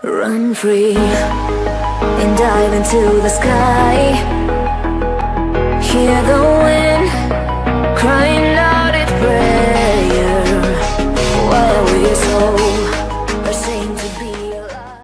Run free and dive into the sky. Hear the wind crying out its prayer. Why are we so